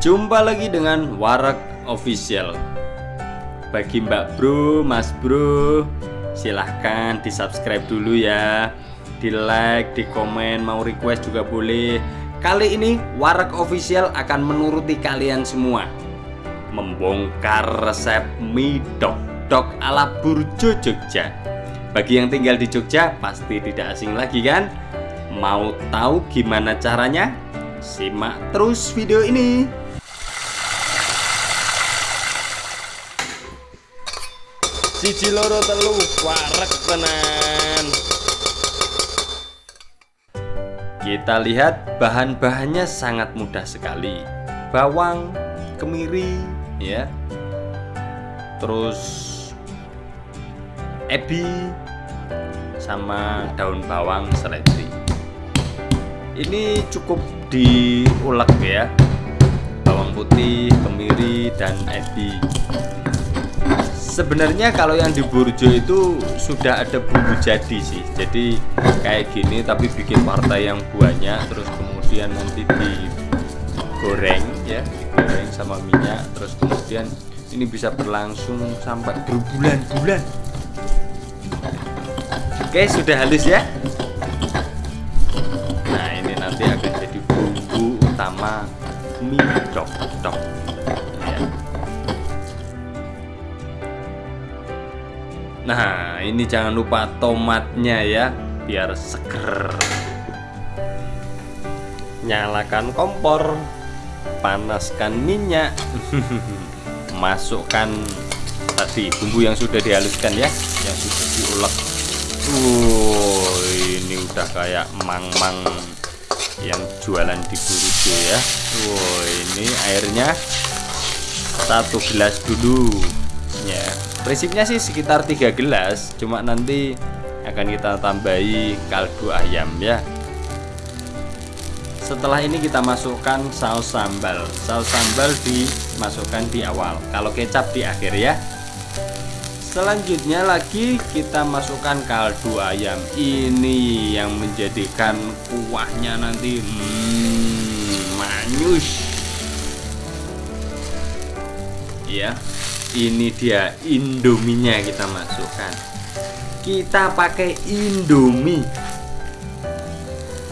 Jumpa lagi dengan Warak Official. Bagi mbak bro, mas bro Silahkan di subscribe dulu ya. Di like, di komen, mau request juga boleh. Kali ini Warak Official akan menuruti kalian semua. Membongkar resep mie dok-dok ala Burjo Jogja. Bagi yang tinggal di Jogja pasti tidak asing lagi kan? Mau tahu gimana caranya? Simak terus video ini Siji loro telu warek tenan. Kita lihat bahan-bahannya sangat mudah sekali. Bawang, kemiri, ya. Terus ebi sama daun bawang seledri. Ini cukup diulek ya. Bawang putih, kemiri, dan ebi sebenarnya kalau yang di Burjo itu sudah ada bumbu jadi sih. Jadi kayak gini tapi bikin partai yang banyak terus kemudian nanti digoreng ya digoreng sama minyak terus kemudian ini bisa berlangsung sampai berbulan-bulan. Oke sudah halus ya? Nah ini nanti akan jadi bumbu utama mie dok-dok Nah ini jangan lupa tomatnya ya Biar seger. Nyalakan kompor Panaskan minyak Masukkan tadi bumbu yang sudah dihaluskan ya Yang sudah diulek. Uh, ini udah kayak mang-mang yang jualan di Burujo ya. Wow, ini airnya satu gelas dulu ya prinsipnya sih sekitar tiga gelas cuma nanti akan kita tambahi kaldu ayam ya. Setelah ini kita masukkan saus sambal. Saus sambal dimasukkan di awal. Kalau kecap di akhir ya. Selanjutnya lagi kita masukkan kaldu ayam. Ini yang menjadikan kuahnya nanti hmm, manyus ya ini dia indominya kita masukkan. Kita pakai indomie.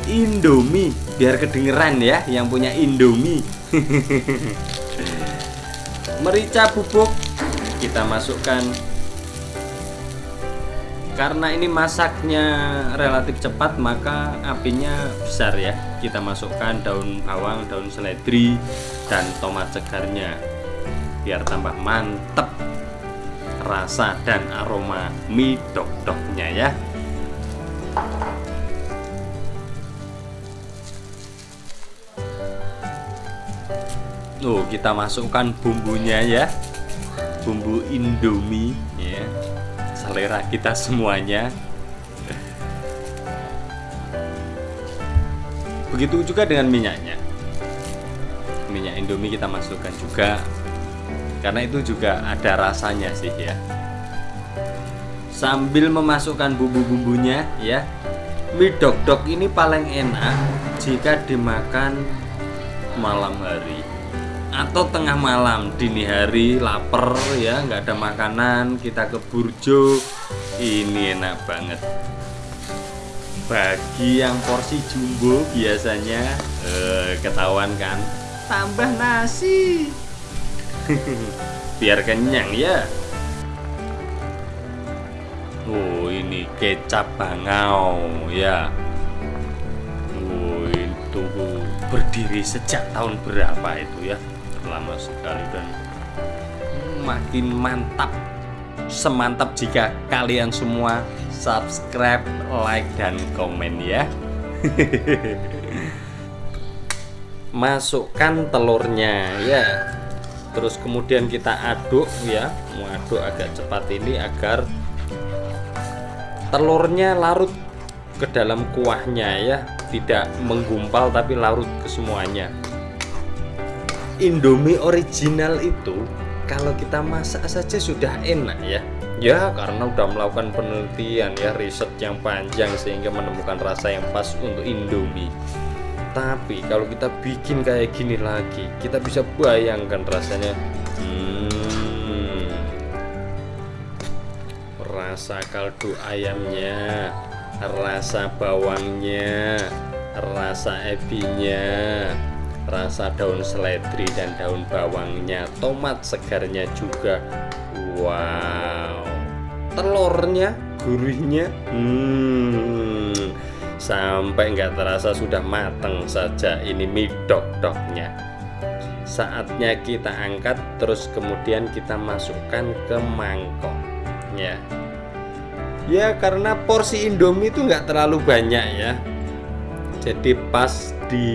Indomie biar kedengeran ya yang punya indomie. Merica bubuk kita masukkan. Karena ini masaknya relatif cepat maka apinya besar ya. Kita masukkan daun bawang daun seledri dan tomat segarnya biar tambah mantep rasa dan aroma mie dok-doknya ya. Tuh kita masukkan bumbunya ya. Bumbu indomie ya. Selera kita semuanya. Begitu juga dengan minyaknya. Minyak indomie kita masukkan juga karena itu juga ada rasanya sih ya. Sambil memasukkan bumbu-bumbunya ya. Mie dok-dok ini paling enak jika dimakan malam hari atau tengah malam dini hari lapar ya. Nggak ada makanan kita ke burjo. Ini enak banget. Bagi yang porsi jumbo biasanya eh, ketahuan kan? Tambah nasi biar kenyang ya. Oh ini kecap bangau ya. Oh itu berdiri sejak tahun berapa itu ya? Lama sekali dan makin mantap. Semantap jika kalian semua subscribe like dan komen ya. Masukkan telurnya ya terus kemudian kita aduk ya. Aduk agak cepat ini agar telurnya larut ke dalam kuahnya ya. Tidak menggumpal tapi larut ke semuanya. Indomie original itu kalau kita masak saja sudah enak ya. Ya karena udah melakukan penelitian ya riset yang panjang sehingga menemukan rasa yang pas untuk Indomie tapi kalau kita bikin kayak gini lagi kita bisa bayangkan rasanya. Hmm, rasa kaldu ayamnya rasa bawangnya rasa ebinya rasa daun seledri dan daun bawangnya tomat segarnya juga. Wow. Telurnya gurihnya hmm, sampai nggak terasa sudah matang saja ini mie dok-doknya. Saatnya kita angkat terus kemudian kita masukkan ke mangkok ya ya karena porsi indomie itu nggak terlalu banyak ya. Jadi pas di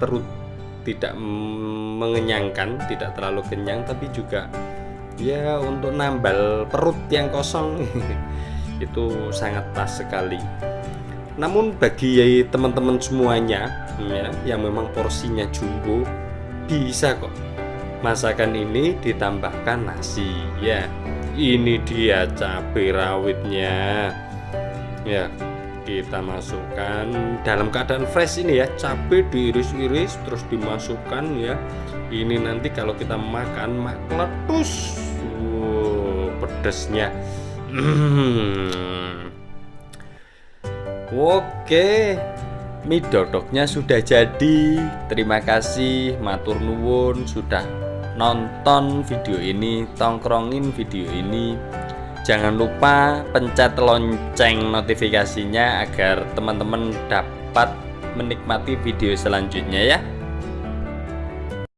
perut tidak mengenyangkan tidak terlalu kenyang tapi juga ya untuk nambal perut yang kosong itu sangat pas sekali namun bagi teman-teman semuanya ya, yang memang porsinya jumbo bisa kok masakan ini ditambahkan nasi ya. Ini dia cabai rawitnya. Ya kita masukkan dalam keadaan fresh ini ya cabai diiris-iris terus dimasukkan ya. Ini nanti kalau kita makan mak letus wow, pedesnya. Hmm. Oke mie dodoknya sudah jadi. Terima kasih matur nuwun sudah nonton video ini tongkrongin video ini. Jangan lupa pencet lonceng notifikasinya agar teman-teman dapat menikmati video selanjutnya ya